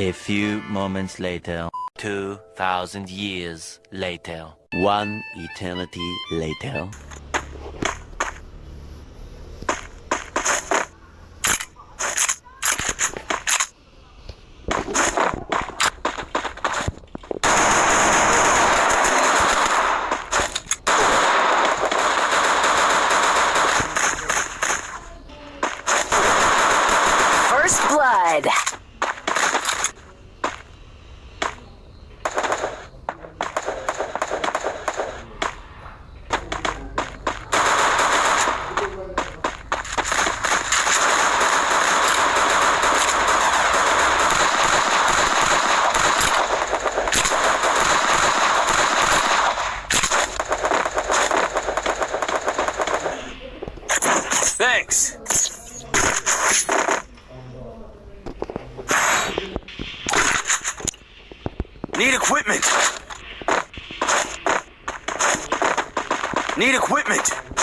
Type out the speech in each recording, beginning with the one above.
A few moments later, 2,000 years later, one eternity later. First blood. Thanks. Need equipment. Need equipment.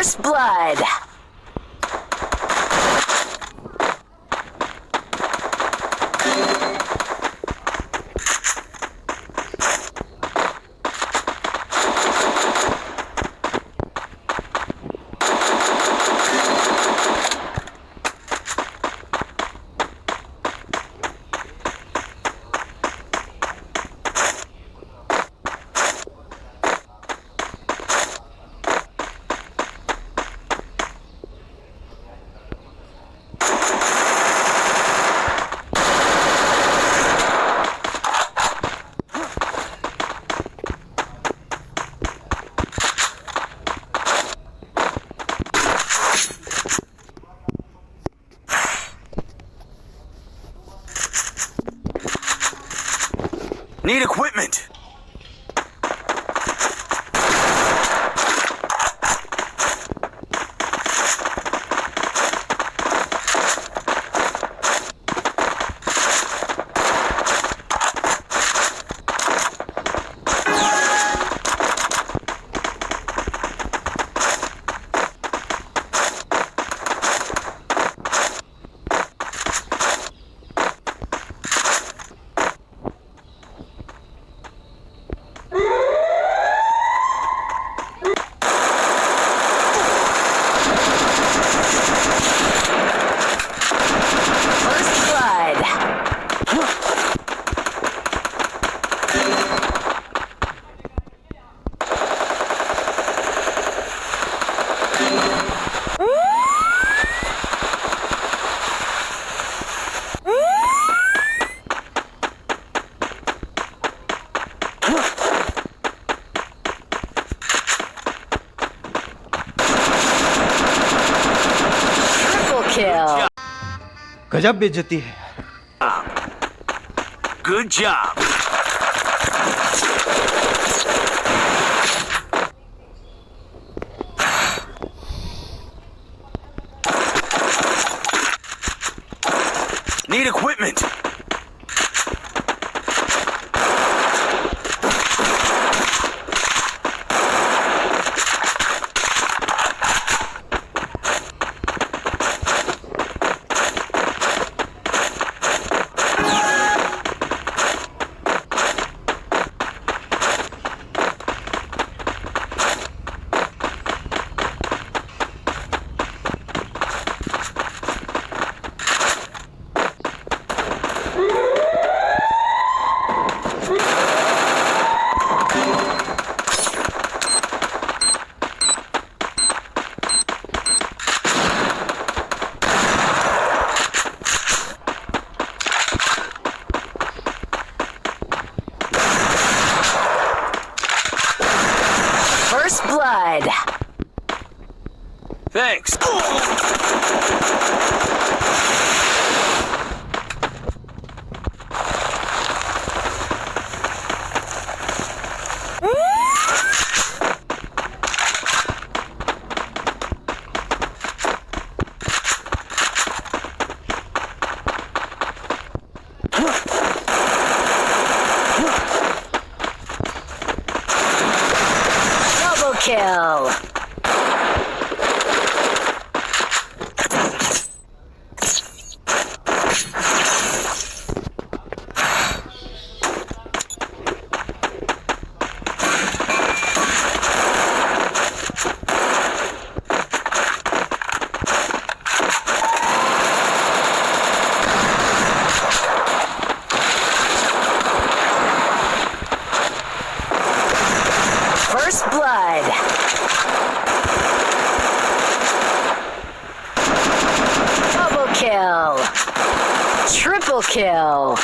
First blood. Need equipment. chill. गजब बेचती है good job Thanks. Double kill. First blood. Double kill. Triple kill.